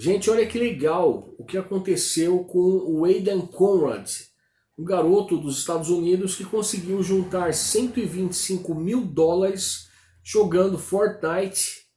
Gente, olha que legal o que aconteceu com o Aidan Conrad, um garoto dos Estados Unidos que conseguiu juntar 125 mil dólares jogando Fortnite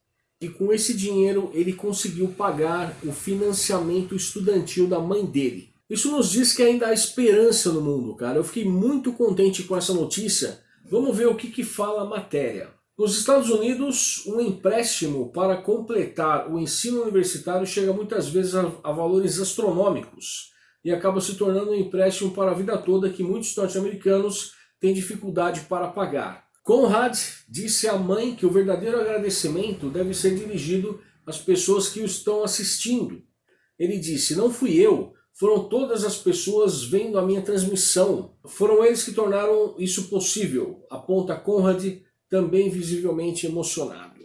e com esse dinheiro ele conseguiu pagar o financiamento estudantil da mãe dele. Isso nos diz que ainda há esperança no mundo, cara. Eu fiquei muito contente com essa notícia. Vamos ver o que, que fala a matéria. Nos Estados Unidos, um empréstimo para completar o ensino universitário chega muitas vezes a, a valores astronômicos e acaba se tornando um empréstimo para a vida toda que muitos norte-americanos têm dificuldade para pagar. Conrad disse à mãe que o verdadeiro agradecimento deve ser dirigido às pessoas que o estão assistindo. Ele disse, não fui eu, foram todas as pessoas vendo a minha transmissão. Foram eles que tornaram isso possível, aponta Conrad também visivelmente emocionado.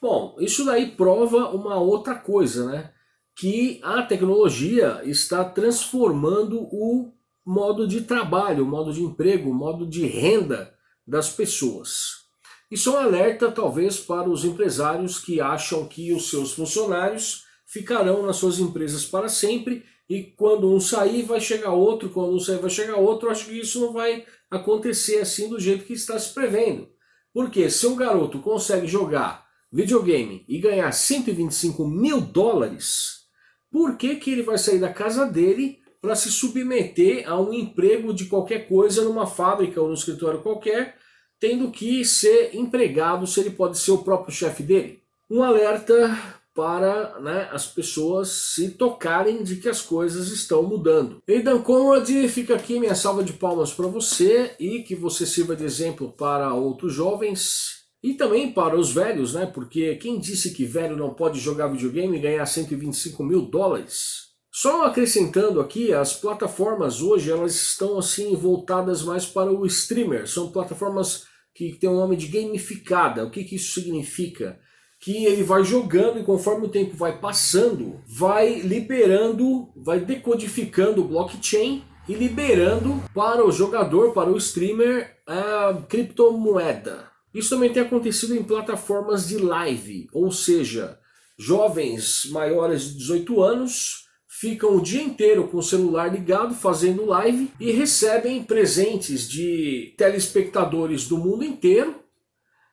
Bom, isso daí prova uma outra coisa, né? Que a tecnologia está transformando o modo de trabalho, o modo de emprego, o modo de renda das pessoas. Isso é um alerta talvez para os empresários que acham que os seus funcionários ficarão nas suas empresas para sempre e quando um sair vai chegar outro, quando um sair vai chegar outro, acho que isso não vai acontecer assim do jeito que está se prevendo. Porque se um garoto consegue jogar videogame e ganhar 125 mil dólares, por que, que ele vai sair da casa dele para se submeter a um emprego de qualquer coisa numa fábrica ou num escritório qualquer, tendo que ser empregado se ele pode ser o próprio chefe dele? Um alerta para né, as pessoas se tocarem de que as coisas estão mudando. Aidan Conrad, fica aqui minha salva de palmas para você e que você sirva de exemplo para outros jovens e também para os velhos, né? Porque quem disse que velho não pode jogar videogame e ganhar 125 mil dólares? Só acrescentando aqui, as plataformas hoje elas estão assim voltadas mais para o streamer. São plataformas que têm o um nome de gamificada. O que, que isso significa? Que ele vai jogando e conforme o tempo vai passando, vai liberando, vai decodificando o blockchain e liberando para o jogador, para o streamer, a criptomoeda. Isso também tem acontecido em plataformas de live, ou seja, jovens maiores de 18 anos ficam o dia inteiro com o celular ligado fazendo live e recebem presentes de telespectadores do mundo inteiro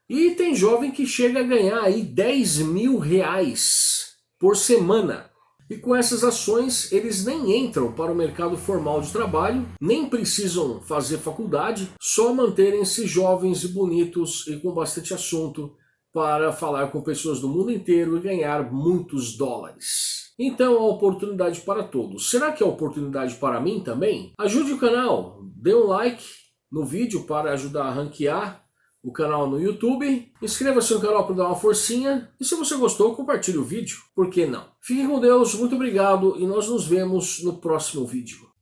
e tem jovem que chega a ganhar aí 10 mil reais por semana. E com essas ações eles nem entram para o mercado formal de trabalho, nem precisam fazer faculdade, só manterem-se jovens e bonitos e com bastante assunto para falar com pessoas do mundo inteiro e ganhar muitos dólares. Então, a oportunidade para todos. Será que é oportunidade para mim também? Ajude o canal, dê um like no vídeo para ajudar a ranquear o canal no YouTube, inscreva-se no canal para dar uma forcinha e se você gostou, compartilhe o vídeo, por que não? Fiquem com Deus, muito obrigado e nós nos vemos no próximo vídeo.